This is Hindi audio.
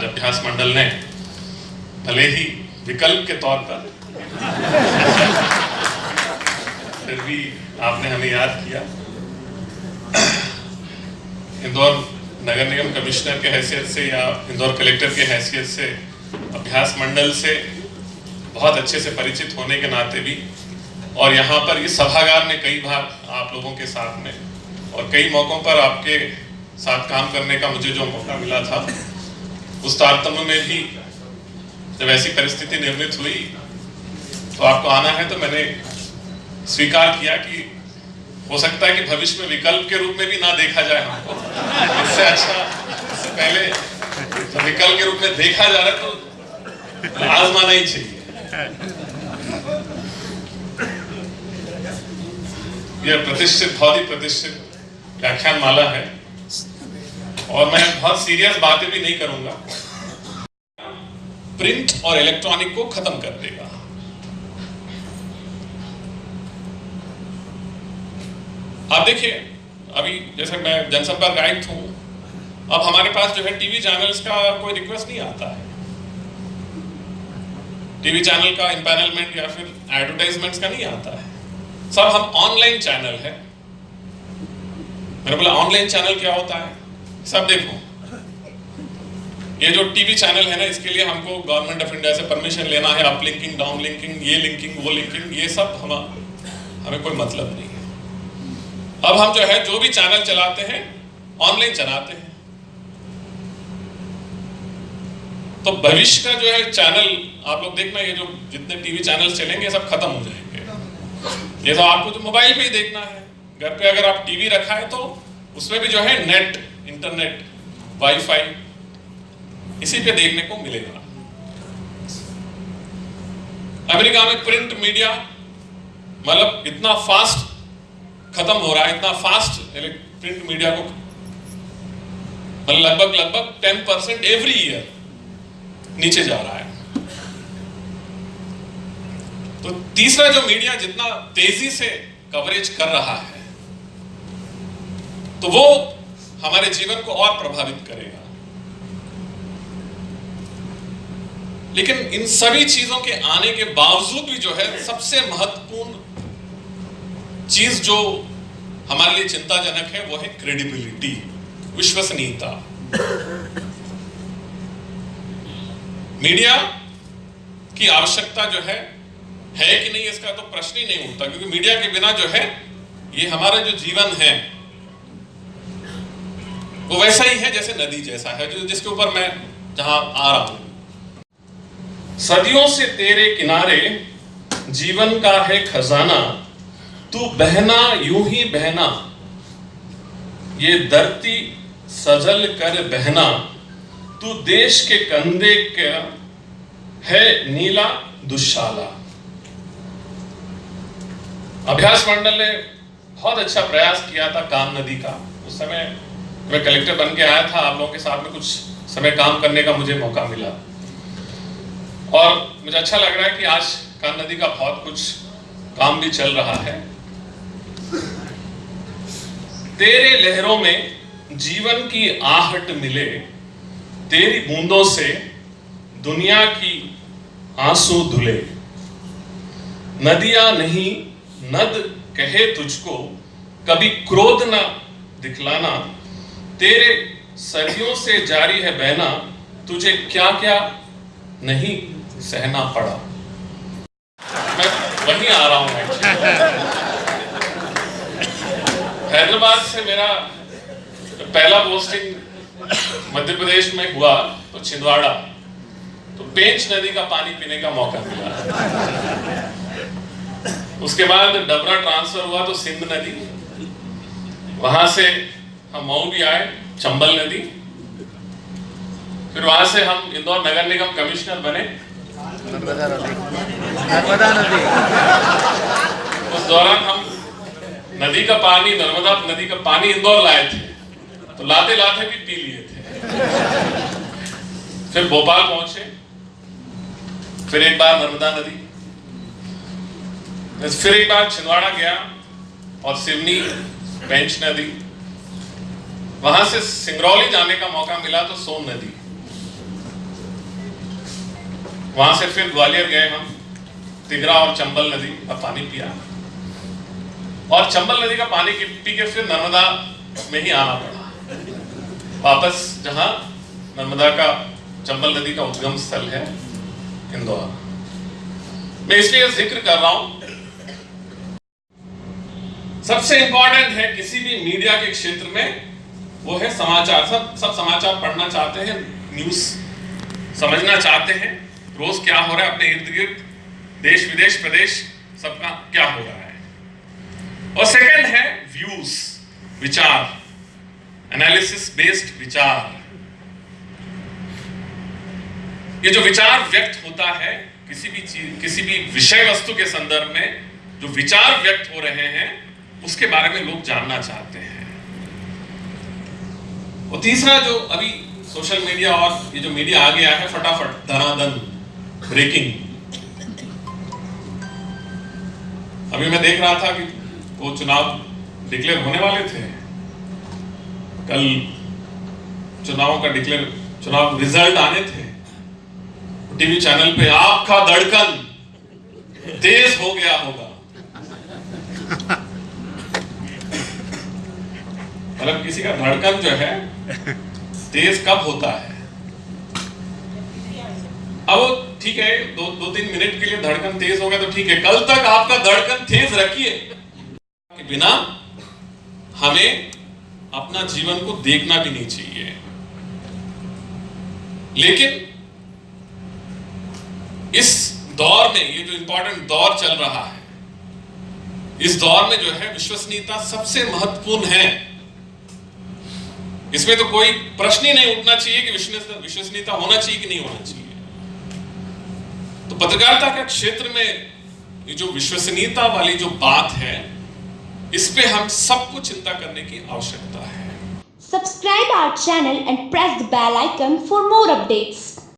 आज अभ्यास मंडल ने भले ही विकल्प के तौर पर, फिर भी आपने हमें याद किया। इंदौर नगर निगम कमिश्नर के हैसियत से या इंदौर कलेक्टर के हैसियत से अभ्यास मंडल से बहुत अच्छे से परिचित होने के नाते भी और यहाँ पर इस सभागार में कई बार आप लोगों के साथ में और कई मौकों पर आपके साथ काम करने का मुझे जो मौका मिला था उस तारतम्य में भी जब ऐसी परिस्थिति निर्मित हुई तो आपको आना है तो मैंने स्वीकार किया कि हो सकता है कि भविष्य में विकल्प के रूप में भी ना देखा जाए हमको। इससे अच्छा इससे पहले तो विकल्प के रूप में देखा जा रहा तो आजमाना ही चाहिए। यह प्रतिष्ठित, बहुत ही प्रतिष्ठित व्याख्यान माला है। और मैं बहुत सीरियस बातें भी नहीं करूँगा। प्रिंट और इलेक्ट्रॉनिक को खत्म कर देगा। आप देखिए, अभी जैसे मैं जनसंपर्क आयुक्त हूँ, अब हमारे पास जो है टीवी चैनल्स का कोई रिक्वेस्ट नहीं आता है। टीवी चैनल का इम्पैनलमेंट या फिर एडवर्टाइजमेंट्स का नहीं आता है। सब हम ऑनलाइन चैनल है। मैंने बोला ऑनलाइन चैनल क्या होता है? सब देखो। ये जो टीवी चैनल है ना, इसके लिए हमको गवर्नमेंट ऑफ़ इंडिया से परमिशन लेना है। अप लिंकिंग डाउन लिंकिंग ये लिंकिंग वो लिंकिंग ये सब हम हमें कोई मतलब नहीं है। अब हम जो है, जो भी चैनल चलाते हैं ऑनलाइन चलाते हैं। तो भविष्य का जो है चैनल आप लोग देखना, ये जो जितने टीवी चैनल चलेंगे सब खत्म हो जाएँगे। ये तो आपको तो मोबाइल पे ही देखना है। घर पे अगर आप टीवी रखा है तो उसमें भी जो है नेट इंटरनेट, वाईफाई, इसी पे देखने को मिलेगा। अमेरिका में प्रिंट मीडिया मतलब इतना फास्ट खत्म हो रहा है, इतना फास्ट प्रिंट मीडिया को मतलब लगभग लगभग टेन परसेंट एवरी ईयर नीचे जा रहा है। तो तीसरा जो मीडिया जितना तेज़ी से कवरेज कर रहा है तो वो हमारे जीवन को और प्रभावित करेगा। लेकिन इन सभी चीज़ों के आने के बावजूद भी जो है, सबसे महत्वपूर्ण चीज़ जो हमारे लिए चिंताजनक है, वो है क्रेडिबिलिटी विश्वसनीयता। मीडिया की आवश्यकता जो है है कि नहीं, इसका तो प्रश्न ही नहीं उठता, क्योंकि मीडिया के बिना जो है, ये हमारा जो जीवन है वो वैसा ही है जैसे नदी जैसा है, जो जिसके ऊपर मैं जहाँ आ रहा हूँ। सदियों से तेरे किनारे जीवन का है खजाना, तू बहना, यूँ ही बहना। ये धरती सजल कर बहना, तू देश के कंधे का है नीला दुशाला। अभ्यास मंडल ने बहुत अच्छा प्रयास किया था काम नदी का। उस समय मैं कलेक्टर बन के आया था, आप लोगों के साथ में कुछ समय काम करने का मुझे मौका मिला। और मुझे अच्छा लग रहा है कि आज काम नदी का बहुत कुछ काम भी चल रहा है। तेरे लहरों में जीवन की आहट मिले, तेरी बूंदों से दुनिया की आँसू धुले। नदिया नहीं, नद कहे तुझको, कभी क्रोध ना दिखलाना तेरे सदियों से जारी है बहना, तुझे क्या क्या नहीं सहना पड़ा। मैं वहीं आ रहा हूँ हैदराबाद से मेरा पहला पोस्टिंग मध्य प्रदेश में हुआ तो छिंदवाड़ा। तो पेंच नदी का पानी पीने का मौका मिला। उसके बाद डबरा ट्रांसफ़र हुआ तो सिंध नदी। वहाँ से हम मऊ भी आए चंबल नदी। फिर वहाँ से हम इंदौर नगर निगम कमिश्नर बने। नर्मदा नदी। उस दौरान हम नदी का पानी नर्मदा नदी का पानी इंदौर लाए थे। तो लाते लाते भी पी लिए थे। फिर भोपाल पहुँचे। फिर एक बार नर्मदा नदी। फिर एक बार छिंदवाड़ा गया और सिवनी पेंच नदी। वहाँ से सिंगरौली जाने का मौका मिला तो सोन नदी। वहाँ से फिर ग्वालियर गए हम, तिगरा और चंबल नदी का पानी पिया। और चंबल नदी का पानी पी के फिर नर्मदा में ही आना पड़ा। वापस जहाँ नर्मदा का, चंबल नदी का उद्गम स्थल है, इंदौर। मैं इसलिए ज़िक्र कर रहा हूँ। सबसे इंपॉर्टेंट है किसी भी मीडिया के क्षेत्र में वो है समाचार। सब सब समाचार पढ़ना चाहते हैं न्यूज़ समझना चाहते हैं, रोज क्या हो रहा है अपने इर्द गिर्द, देश विदेश प्रदेश, सबका क्या हो रहा है। और सेकंड है व्यूज़ विचार एनालिसिस बेस्ड विचार। ये जो विचार व्यक्त होता है, किसी भी चीज़, किसी भी विषय वस्तु के संदर्भ में, जो विचार व्यक्त हो रहे हैं, उसके बारे में लोग जानना चाहते हैं। और तीसरा जो अभी सोशल मीडिया और ये जो मीडिया आ गया है, फटाफट धनाधन ब्रेकिंग अभी मैं देख रहा था कि वो चुनाव डिक्लेयर होने वाले थे। कल चुनावों का डिक्लेयर चुनाव रिज़ल्ट आने थे। टीवी चैनल पे आपका धड़कन। तेज हो गया होगा। मतलब किसी का धड़कन जो है तेज कब होता है? अब ठीक है, दो दो, तीन मिनट के लिए धड़कन तेज हो गया तो ठीक है। कल तक आपका धड़कन तेज रखिए। बिना हमें अपना जीवन को देखना भी नहीं चाहिए। लेकिन इस दौर में, ये जो इंपॉर्टेंट दौर चल रहा है, इस दौर में जो है विश्वसनीयता सबसे महत्वपूर्ण है। इसमें तो कोई प्रश्न ही नहीं उठना चाहिए कि विश्वसनीयता होना चाहिए कि नहीं होना चाहिए तो पत्रकारिता के क्षेत्र में ये जो विश्वसनीयता वाली जो बात है, इस पे हम सबको चिंता करने की आवश्यकता है subscribe our channel and press the bell icon for more updates.